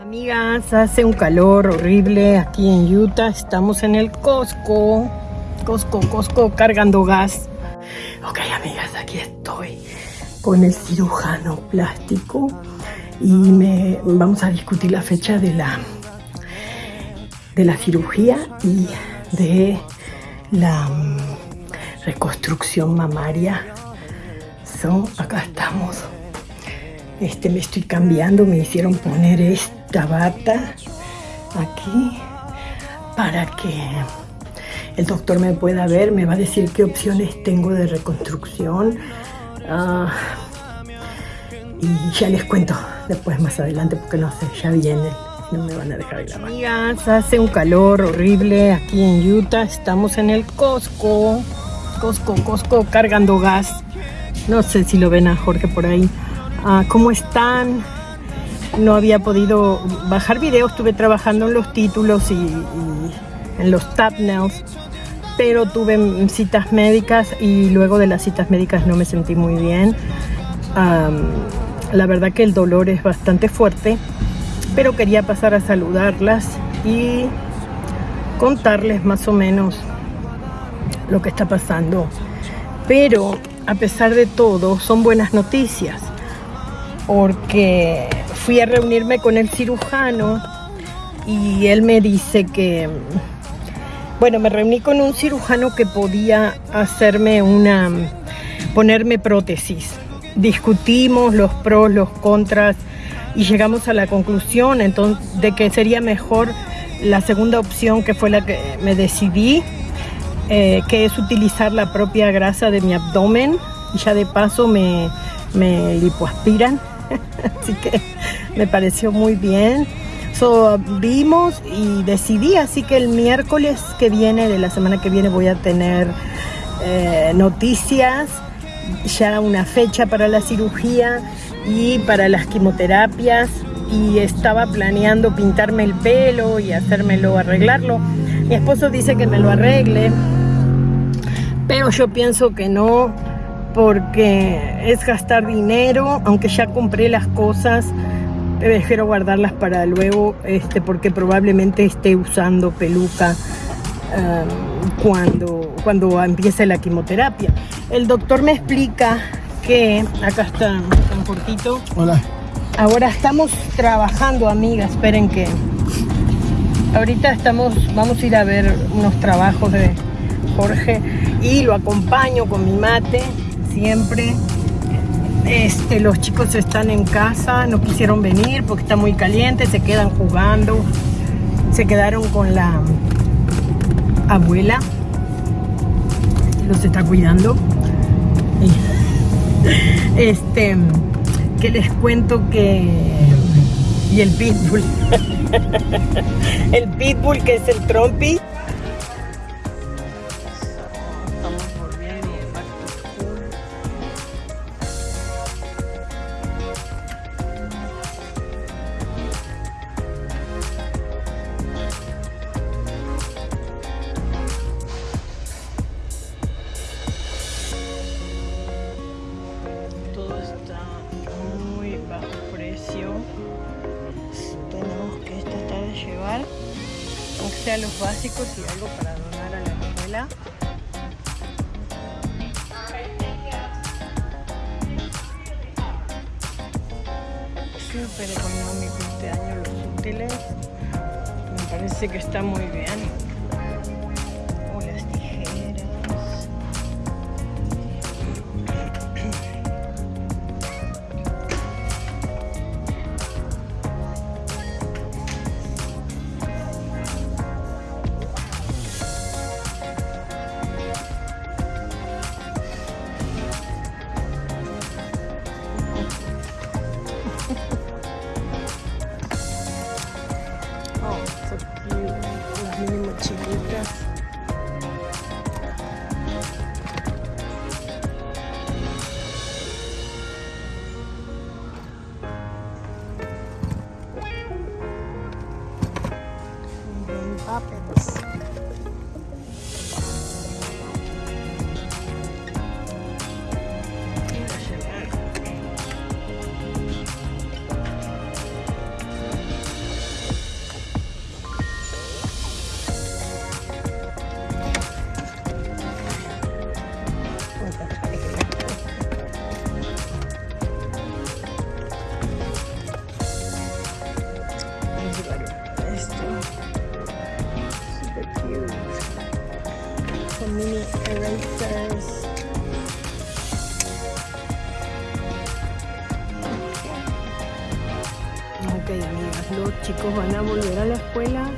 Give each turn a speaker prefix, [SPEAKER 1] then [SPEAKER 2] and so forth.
[SPEAKER 1] Amigas, hace un calor horrible aquí en Utah. Estamos en el Costco. Costco, Costco cargando gas. Ok amigas, aquí estoy con el cirujano plástico y me vamos a discutir la fecha de la de la cirugía y de la mm, reconstrucción mamaria. So, acá estamos. Este me estoy cambiando, me hicieron poner esta bata aquí para que el doctor me pueda ver, me va a decir qué opciones tengo de reconstrucción. Ah, y ya les cuento después más adelante porque no sé, ya viene. No me van a dejar grabar. Amigas, hace un calor horrible aquí en Utah. Estamos en el Costco. Costco, Costco cargando gas. No sé si lo ven a Jorge por ahí. Ah, ¿Cómo están? No había podido bajar videos. Estuve trabajando en los títulos y, en los thumbnails. Pero tuve citas médicas y luego de las citas médicas no me sentí muy bien. la verdad que el dolor es bastante fuerte pero quería pasar a saludarlas y contarles más o menos lo que está pasando. Pero a pesar de todo, son buenas noticias, porque fui a reunirme con el cirujano y él me dice que, bueno, me reuní con un cirujano que podía hacerme una, ponerme prótesis. Discutimos los pros, los contras, y llegamos a la conclusión entonces, de que sería mejor la segunda opción que fue la que me decidí, eh, que es utilizar la propia grasa de mi abdomen y ya de paso me, me lipoaspiran, así que me pareció muy bien. So, vimos y decidí, así que el miércoles que viene, de la semana que viene, voy a tener eh, noticias, ya una fecha para la cirugía y para las quimioterapias y estaba planeando pintarme el pelo y hacérmelo arreglarlo. Mi esposo dice que me lo arregle, pero yo pienso que no porque es gastar dinero, aunque ya compré las cosas, prefiero guardarlas para luego este, porque probablemente esté usando peluca um, cuando, cuando empiece la quimioterapia. El doctor me explica que acá está un cortito.
[SPEAKER 2] Hola.
[SPEAKER 1] Ahora estamos trabajando, amiga. Esperen que ahorita estamos, vamos a ir a ver unos trabajos de Jorge y lo acompaño con mi mate siempre. Este, los chicos están en casa, no quisieron venir porque está muy caliente, se quedan jugando, se quedaron con la abuela, los está cuidando. Este, que les cuento que... Y el pitbull. el pitbull que es el trompi. Sea los básicos y algo para donar a la escuela. Súper económico este año los útiles. Me parece que está muy bien. 请금 이. Chicos van a volver a la escuela